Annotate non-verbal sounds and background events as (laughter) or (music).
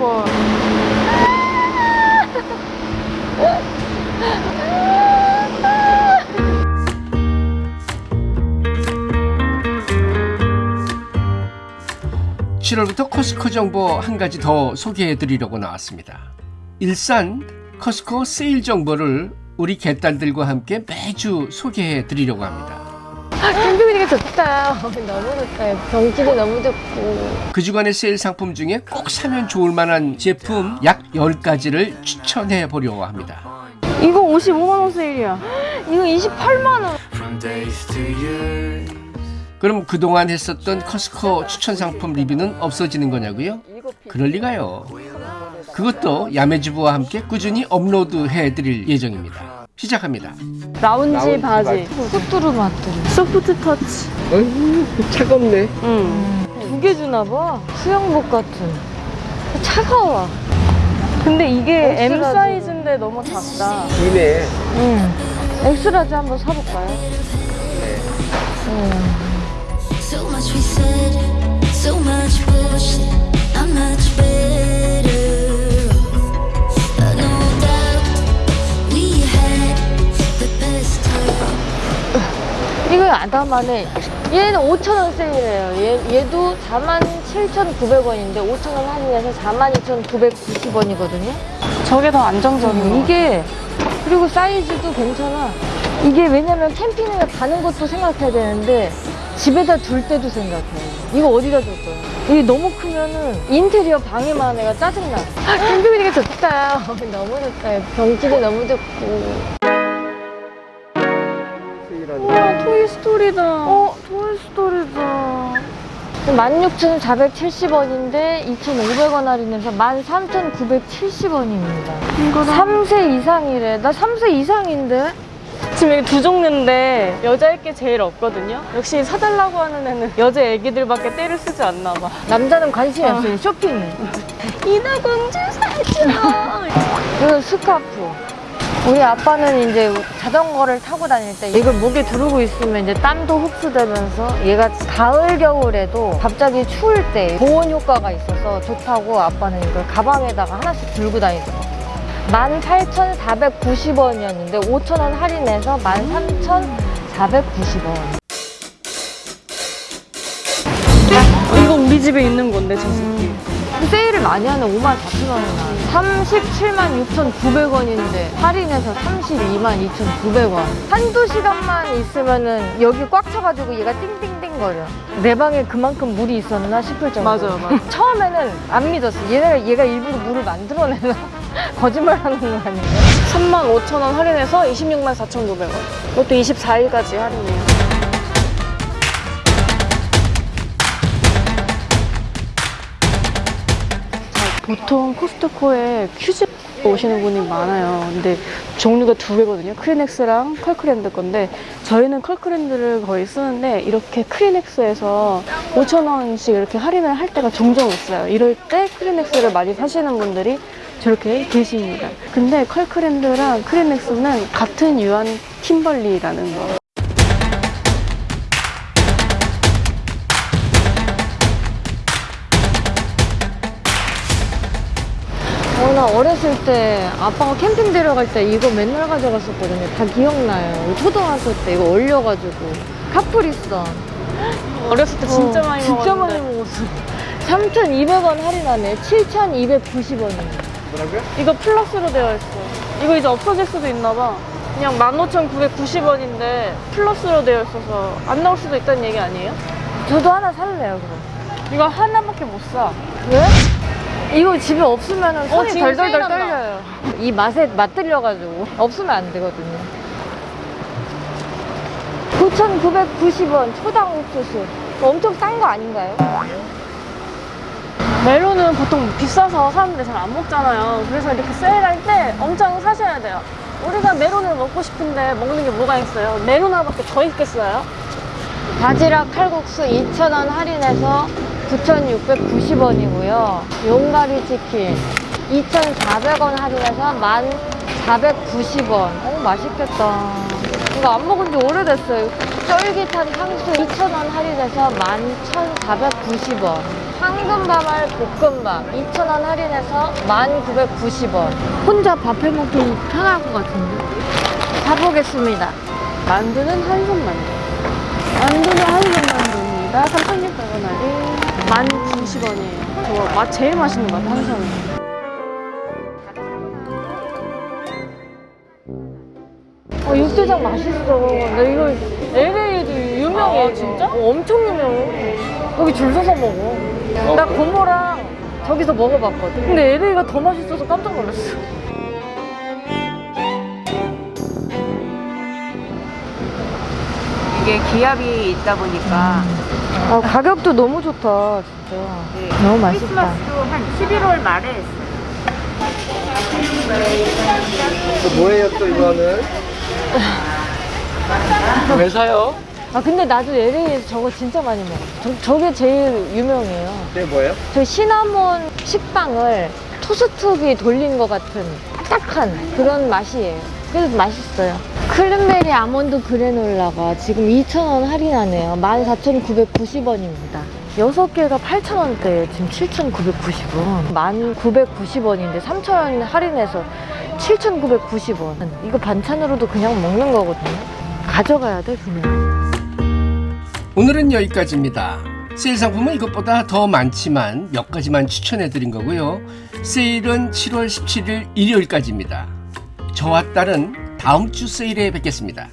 걸. 7월부터 코스코 정보 한 가지 더 소개해 드리려고 나왔습니다. 일산 코스코 세일 정보를 우리 개딸들과 함께 매주 소개해 드리려고 합니다. 캠핑이니까 좋다. (laughs) 너무 좋다. 경치도 너무 좋고. 그 주간의 세일 상품 중에 꼭 사면 좋을 만한 제품 약 10가지를 추천해 보려고 합니다. 이거 55만원 세일이야. (gasps) 이거 28만원. from days to years. 그럼 그동안 했었던 커스코 추천 상품 리뷰는 없어지는 거냐고요? 그럴 리가요. 그것도 야매주부와 함께 꾸준히 업로드해 드릴 예정입니다. 시작합니다. 라운지, 라운지 바지. 소뚜루 마뚜루. 소프트 터치. 어휴, 차갑네. 응. 두 개 주나 봐. 수영복 같은. 차가워. 근데 이게 M 엑스라지. 사이즈인데 너무 작다. 기네. 응. 엑스라지 한번 사볼까요? So much we said, so much bullshit. I'm much better 아담하네. 얘는 5,000원 세일해요. 얘, 얘도 47,900원인데 5,000원 할인해서 42,990원이거든요. 저게 더 안정적인 이게 그리고 사이즈도 괜찮아. 이게 왜냐면 캠핑을 가는 것도 생각해야 되는데 집에다 둘 때도 생각해. 이거 어디다 둘 거야? 이게 너무 크면은 인테리어 방에만 해가 짜증나. 아, 캠핑이니까 좋다. (laughs) 너무 좋다. 경치도 너무 좋고. 우와 토이스토리다 어, 토이스토리다. 16,470원인데 2,500원 할인해서 13,970원입니다. 이거다 3세 이상이래. 나 3세 이상인데? 지금 여기 두 종류인데 여자일 게 제일 없거든요 역시 사달라고 하는 애는 여자 애기들밖에 때를 쓰지 않나 봐 남자는 관심이 없어요. 쇼핑. 인어공주 살찌다 이거 스카프. 우리 아빠는 이제 자전거를 타고 다닐 때 이걸 목에 두르고 있으면 이제 땀도 흡수되면서 얘가 가을 겨울에도 갑자기 추울 때 보온 효과가 있어서 좋다고 아빠는 이걸 가방에다가 하나씩 들고 다니더라고요. 18,490원이었는데 5,000원 할인해서 13,490원. 이거 우리 집에 있는 건데 저 새끼 세일을 많이 하는 5만 4천 원이나. 37만 6,900원인데 할인해서 32만 2,900원. 한두 시간만 있으면은 여기 꽉 차가지고 얘가 띵띵띵 거려. 내 방에 그만큼 물이 있었나 싶을 정도 맞아요, 맞아요. 처음에는 안 믿었어. 얘가, 얘가 일부러 물을 만들어내나? (laughs) 거짓말 하는 거 아닌가 3만 5천 원 할인해서 26만 4,900원. 이것도 24일까지 할인이에요 보통 코스트코에 큐즈 오시는 분이 많아요 근데 종류가 두 개거든요 크리넥스랑 커클랜드 건데 저희는 커클랜드를 거의 쓰는데 이렇게 크리넥스에서 5,000원씩 이렇게 할인을 할 때가 종종 있어요 이럴 때 크리넥스를 많이 사시는 분들이 저렇게 계십니다. 근데 컬크랜드랑 크리넥스는 같은 유한 팀벌리라는 거. 어, 나 어렸을 때 아빠가 캠핑 데려갈 때 이거 맨날 가져갔었거든요 다 기억나요 초등학교 때 이거 얼려가지고 카프리선 어렸을 때 진짜 어, 많이 진짜 먹었는데 많이 먹었어 3,200원 할인하네 7,290원이네 이거 플러스로 되어 있어. 이거 이제 없어질 수도 있나 봐. 그냥 15,990원인데 플러스로 되어 있어서 안 나올 수도 있다는 얘기 아니에요? 저도 하나 살래요 그럼 이거 하나밖에 못 사. 왜? 이거 집에 없으면 손이 지금 덜덜덜. 떨려요 이 맛에 맛들려가지고 없으면 안 되거든요 9,990원 초당 옥수수 엄청 싼 거 아닌가요? 멜론은 보통 비싸서 사람들이 잘 안 먹잖아요. 그래서 이렇게 세일할 때 엄청 사셔야 돼요. 우리가 메론을 먹고 싶은데 먹는 게 뭐가 있어요? 메론 하나밖에 더 있겠어요? 바지락 칼국수 2,000원 할인해서 9,690원이고요. 용가리 치킨 2,400원 할인해서 1,490원. 어, 맛있겠다. 이거 안 먹은 지 오래됐어요. 쫄깃한 탕수 2,000원 할인해서 11,490원. 황금밥알 볶음밥 2,000원 할인해서 1,990원. 혼자 밥 해먹기 편할 것 같은데. 사보겠습니다. 만두는 한손 만두. 만두는 한손 만두입니다. 3,600원 할인. 1,090원이에요. 저거 맛 제일 맛있는 것 같아요, 한손. 어, 육개장 맛있어. 나 이거 LA에도 유명해. 아, 진짜? 어, 엄청 유명해. 여기 줄 서서 먹어. 나 고모랑 저기서 먹어봤거든. 근데 LA가 더 맛있어서 깜짝 놀랐어. 이게 기압이 있다 보니까 아, 가격도 너무 좋다, 진짜. 네. 너무 맛있다. 크리스마스도 한 11월 말에 했어요. 뭐예요 또 이거는? (laughs) 왜 사요? 아, 근데 나도 LA에서 저거 진짜 많이 먹어. 저, 저게 제일 유명해요. 그게 뭐예요? 저 시나몬 식빵을 토스트기 돌린 것 같은 딱딱한 그런 맛이에요. 그래서 맛있어요. 클랜베리 아몬드 그래놀라가 지금 2,000원 할인하네요. 14,990원입니다. 6개가 8,000원대예요. 지금 7,990원. 1,990원인데 3,000원 할인해서 7,990원. 이거 반찬으로도 그냥 먹는 거거든요. 가져가야 돼, 그냥. 오늘은 여기까지입니다. 세일 상품은 이것보다 더 많지만 몇 가지만 추천해 드린 거고요. 세일은 7월 17일 일요일까지입니다. 저와 딸은 다음 주 세일에 뵙겠습니다.